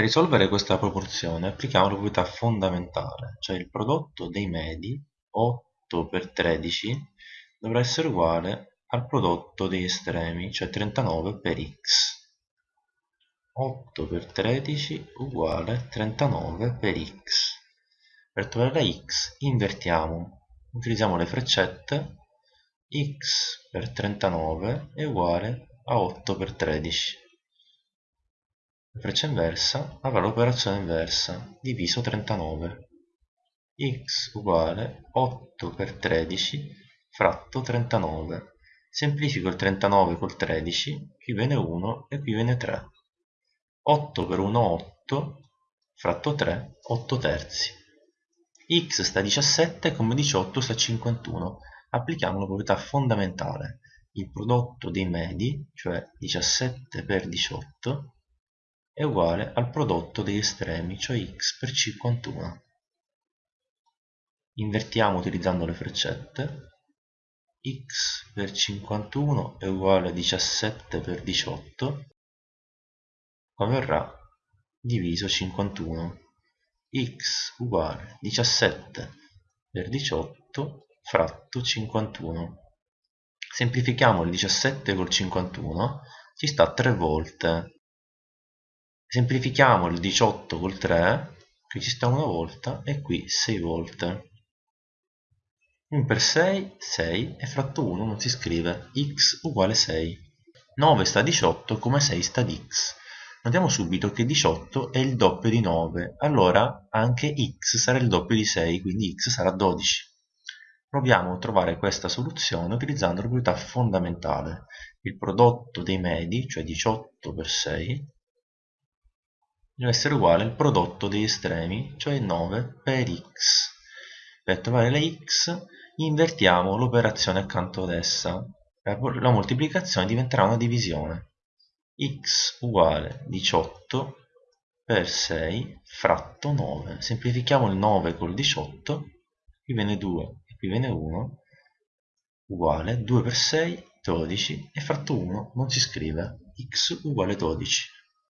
Per risolvere questa proporzione applichiamo la proprietà fondamentale, cioè il prodotto dei medi 8 per 13 dovrà essere uguale al prodotto degli estremi, cioè 39 per x. 8 per 13 uguale 39 per x. Per trovare la x invertiamo, utilizziamo le freccette, x per 39 è uguale a 8 per 13 la freccia inversa avrà l'operazione inversa diviso 39 x uguale 8 per 13 fratto 39 semplifico il 39 col 13 qui viene 1 e qui viene 3 8 per 1 8 fratto 3 8 terzi. X sta a 17 come 18 sta a 51 applichiamo la proprietà fondamentale. Il prodotto dei medi cioè 17 per 18 è uguale al prodotto degli estremi, cioè x per 51. Invertiamo utilizzando le freccette. x per 51 è uguale a 17 per 18, come verrà diviso 51. x uguale 17 per 18 fratto 51. Semplifichiamo il 17 col 51, ci sta 3 volte, semplifichiamo il 18 col 3 qui ci sta una volta e qui 6 volte. 1 per 6 6 e fratto 1 non si scrive x uguale 6 9 sta a 18 come 6 sta ad x. Notiamo subito che 18 è il doppio di 9 allora anche x sarà il doppio di 6 quindi x sarà 12 proviamo a trovare questa soluzione utilizzando la proprietà fondamentale. Il prodotto dei medi cioè 18 per 6 deve essere uguale al prodotto degli estremi, cioè 9 per x. Per trovare la x invertiamo l'operazione accanto ad essa. La moltiplicazione diventerà una divisione. x uguale 18 per 6 fratto 9. Semplifichiamo il 9 col 18, qui viene 2 e qui viene 1, uguale 2 per 6 12 e fratto 1 non si scrive, x uguale 12.